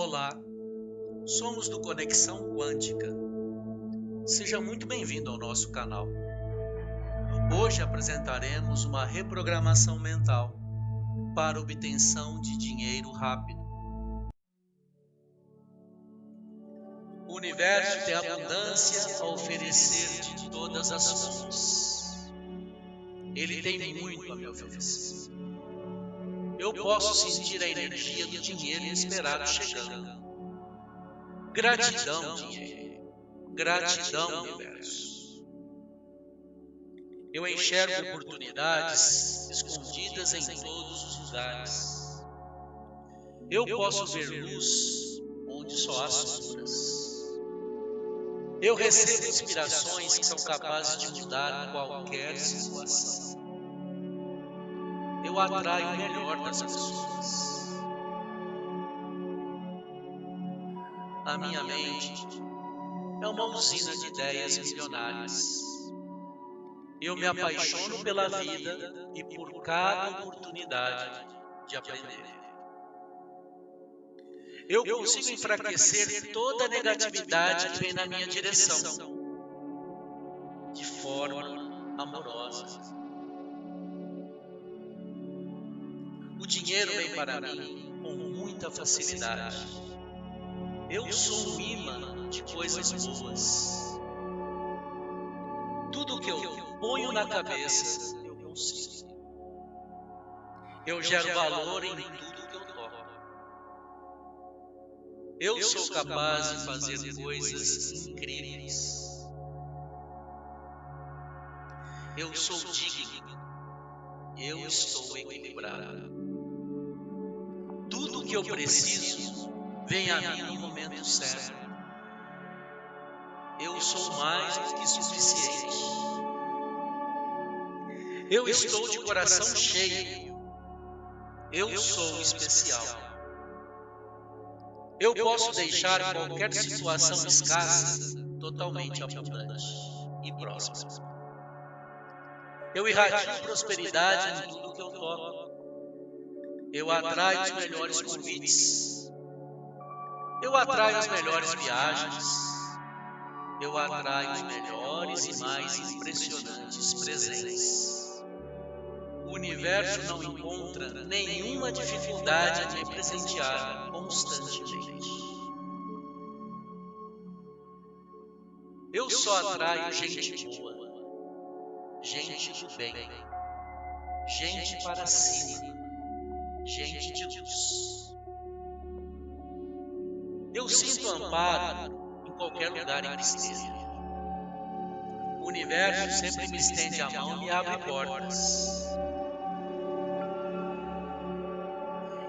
Olá, somos do Conexão Quântica. Seja muito bem-vindo ao nosso canal. Hoje apresentaremos uma reprogramação mental para obtenção de dinheiro rápido. O universo tem abundância a oferecer de todas as fontes. Ele tem muito a me oferecer. Eu posso sentir a energia do dinheiro inesperado chegando. Gratidão, dinheiro. Gratidão, universo. Eu enxergo oportunidades escondidas em todos os lugares. Eu posso ver luz onde só há sombras. Eu recebo inspirações que são capazes de mudar qualquer situação eu atraio o melhor das pessoas. A minha mente é uma usina de ideias milionárias. Eu me apaixono pela vida e por cada oportunidade de aprender. Eu consigo enfraquecer toda a negatividade que vem na minha direção de forma amorosa. Dinheiro vem para mim com muita facilidade. Eu sou um imã de coisas boas. Tudo que eu ponho na cabeça, eu consigo. Eu gero valor em tudo que eu toco. Eu sou capaz de fazer coisas incríveis. Eu sou digno. Eu estou equilibrado que eu preciso vem a mim no momento certo. Eu sou mais do que suficiente. Eu estou de coração cheio. Eu sou especial. Eu posso deixar qualquer situação escassa totalmente abundante e próxima. Eu irradio prosperidade em tudo que eu toco. Eu atraio os melhores convites. Eu atraio as melhores viagens. Eu atraio os melhores e mais impressionantes presentes. O universo não encontra nenhuma dificuldade em me presentear constantemente. Eu só atraio gente boa, gente do bem, gente para cima gente de luz. Eu sinto amparo em qualquer lugar em que esteja. O universo sempre me estende a mão e abre portas.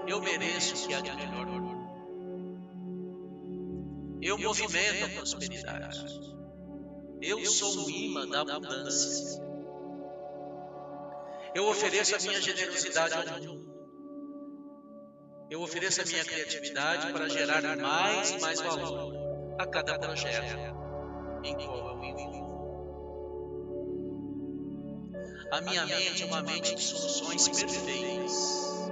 Eu mereço o que há de melhor. Eu movimento a prosperidade. Eu sou o imã da abundância. Eu ofereço a minha generosidade ao mundo. Eu ofereço a minha criatividade para gerar mais e mais valor a cada projeto em qual eu envolvo. A minha mente é uma mente de soluções perfeitas.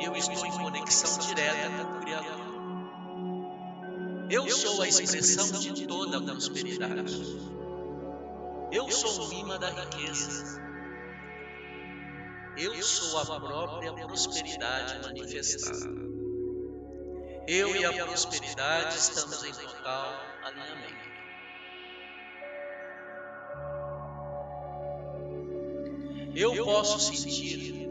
Eu estou em conexão direta com o Criador. Eu sou a expressão de toda a prosperidade. Eu sou o imã da riqueza. Eu sou a própria prosperidade manifestada. Eu e a prosperidade estamos em total alinhamento. Eu posso sentir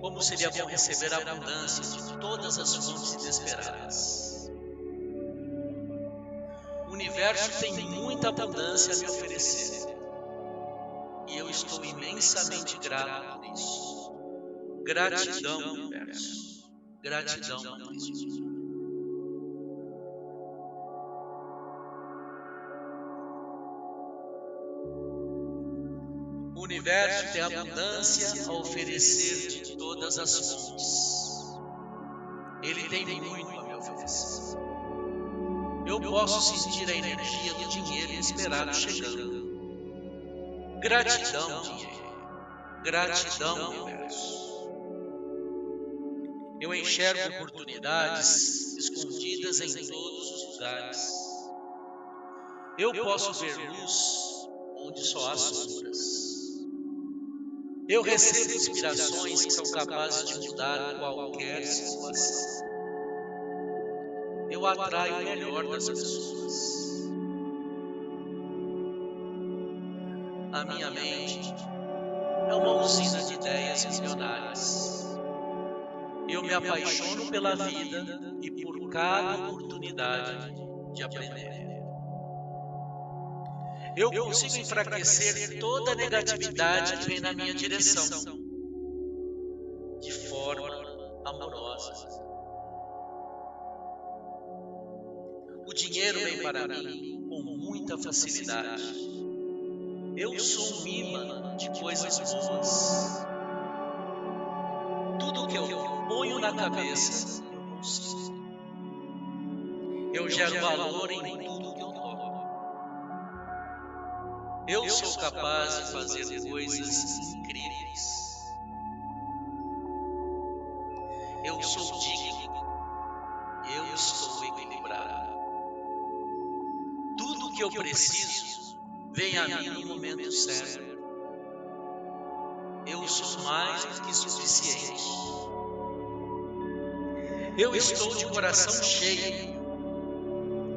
como seria bom receber a abundância de todas as fontes inesperadas. O universo tem muita abundância a me oferecer estou imensamente grato por isso. Gratidão, universo. Gratidão, Cristo. O universo tem abundância a oferecer de todas as fontes. Ele tem muito a me oferecer. Eu posso sentir a energia do dinheiro inesperado chegando. Gratidão, dinheiro. Gratidão, universo. Eu enxergo oportunidades escondidas em todos os lugares. Eu posso ver luz onde só há sombras. Eu recebo inspirações que são capazes de mudar qualquer situação. Eu atraio o melhor das pessoas. Ideias milionárias. Eu me apaixono pela vida e por cada oportunidade de aprender. Eu consigo enfraquecer toda a negatividade que vem na minha direção de forma amorosa. O dinheiro vem para mim com muita facilidade. Eu sou um imã de coisas boas. Que eu ponho na cabeça, eu consigo. Eu gero valor em tudo que eu toco. Eu sou capaz de fazer coisas incríveis. Eu sou digno. Eu estou equilibrado. Tudo que eu preciso vem a mim no momento certo. Mais do que suficiente. Eu estou de coração cheio.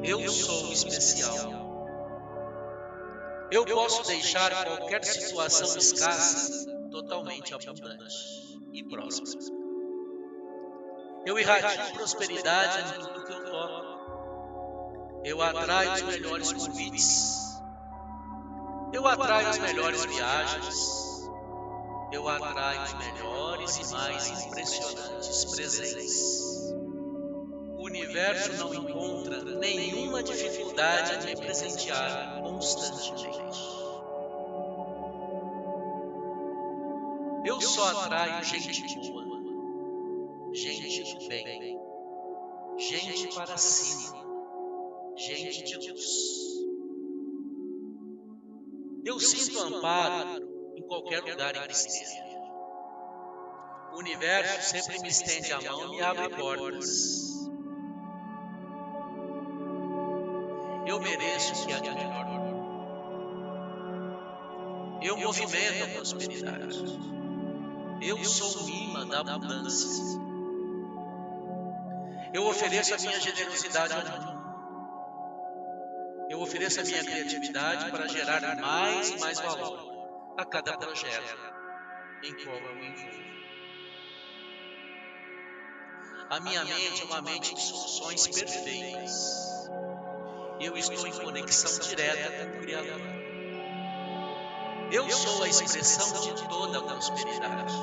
Eu sou especial. Eu posso deixar qualquer situação escassa totalmente abundante e próspera. Eu irradio prosperidade em tudo que eu toco. Eu atraio os melhores convites. Eu atraio as melhores viagens. Eu atraio os melhores e mais impressionantes presentes universo não encontra nenhuma dificuldade em me presentear constantemente. Eu só atraio gente boa, gente do bem, gente para cima, gente de luz. Eu sinto amparo qualquer lugar em que esteja. O universo sempre me estende a mão e me abre portas. Eu mereço o que há de melhor. Eu movimento a prosperidade. Eu sou o imã da abundância. Eu ofereço a minha generosidade ao mundo. Eu ofereço a minha criatividade para gerar mais e mais valor a cada projeto em qual eu me envolvo. A minha mente é uma mente de soluções perfeitas eu estou em conexão direta com o Criador. Eu sou a expressão de toda a prosperidade.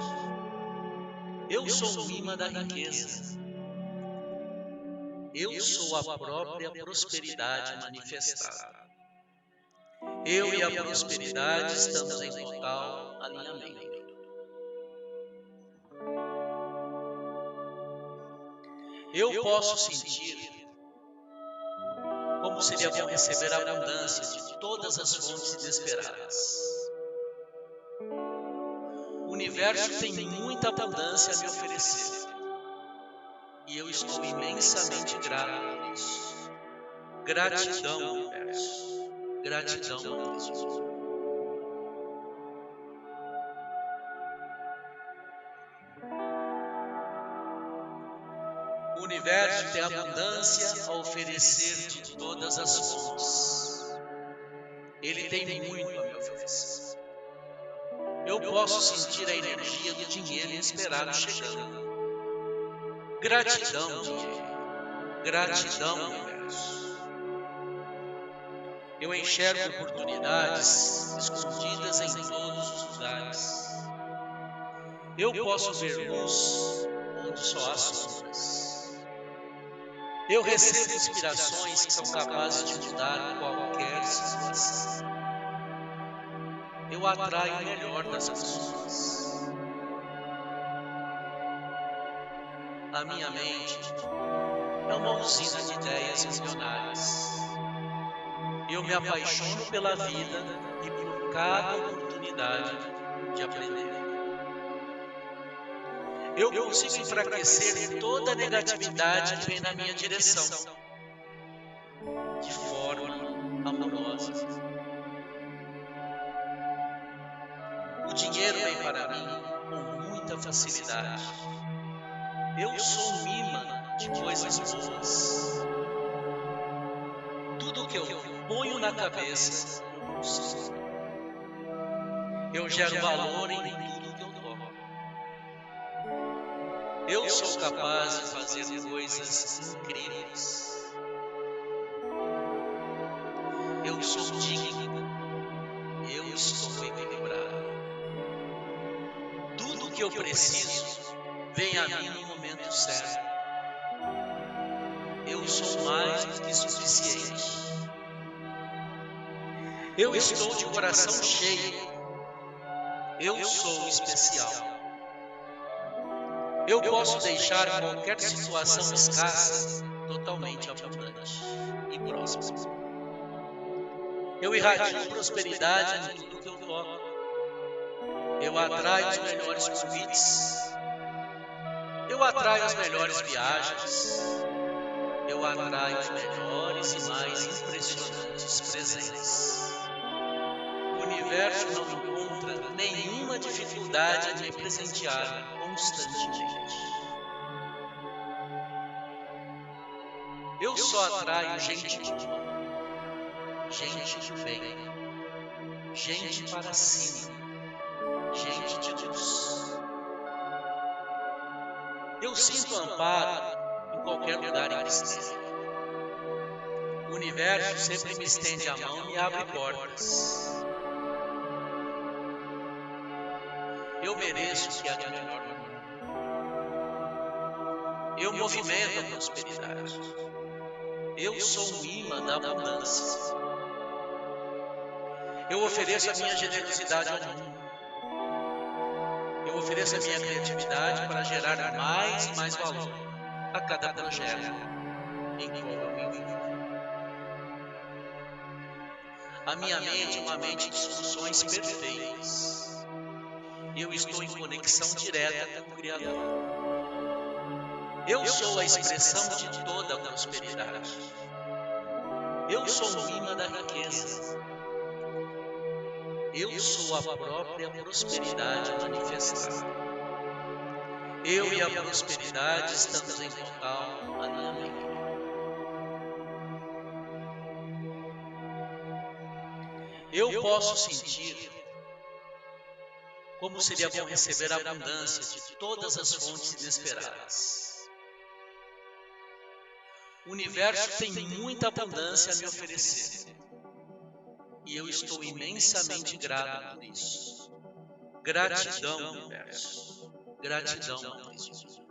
Eu sou o imã da riqueza. Eu sou a própria prosperidade manifestada. Eu e a prosperidade estamos em total alinhamento. Eu posso sentir como seria bom receber a abundância de todas as fontes inesperadas. O universo tem muita abundância a me oferecer. E eu estou imensamente grato por isso. Gratidão, universo. Gratidão, Deus. universo tem abundância a oferecer de todas as fontes. Ele tem muito a me oferecer. Eu posso sentir a energia do dinheiro inesperado chegando. Gratidão, dinheiro. Gratidão, universo. Eu enxergo oportunidades escondidas em todos os lugares. Eu posso ver luz onde só há sombras. Eu recebo inspirações que são capazes de mudar qualquer situação. Eu atraio o melhor das pessoas. A minha mente é uma usina de ideias milionárias. Eu me apaixono pela vida e por cada oportunidade de aprender. eu consigo enfraquecer toda a negatividade que vem na minha direção de forma amorosa. O dinheiro vem para mim com muita facilidade. Eu sou um imã de coisas boas. Ponho na cabeça, eu consigo. Eu gero valor em tudo que eu toco. Eu sou capaz de fazer coisas incríveis. Eu sou digno. Eu estou equilibrado. Tudo que eu preciso vem a mim no momento certo. Eu sou mais do que suficiente. Eu estou de coração cheio. Eu sou especial. Eu posso deixar qualquer situação escassa totalmente abundante e próxima. Eu irradio prosperidade em tudo que eu toco. Eu atraio os melhores convites. Eu atraio as melhores viagens. Eu atraio os melhores e mais impressionantes presentes. Universo não encontra nenhuma dificuldade em presentear constantemente. Eu só atraio gente boa, gente de bem, gente para cima, gente de luz. Eu sinto amparo em qualquer lugar em que esteja. O universo sempre me estende a mão e abre portas. Eu mereço o que há de melhor no mundo. Eu movimento a prosperidade. Eu sou um imã da abundância. Eu ofereço a minha generosidade ao mundo. Eu ofereço a minha criatividade para gerar mais e mais valor a cada projeto em qual eu envolvo. A minha mente é uma mente de soluções perfeitas. Eu estou em conexão direta com o Criador. Eu sou a expressão de toda a prosperidade. Eu sou o imã da riqueza. Eu sou a própria prosperidade manifestada. Eu e a prosperidade estamos em total alinhamento. Eu posso sentir como seria bom receber a abundância de todas as fontes inesperadas. O universo tem muita abundância a me oferecer. E eu estou imensamente grato por isso. Gratidão, universo. Gratidão, Jesus.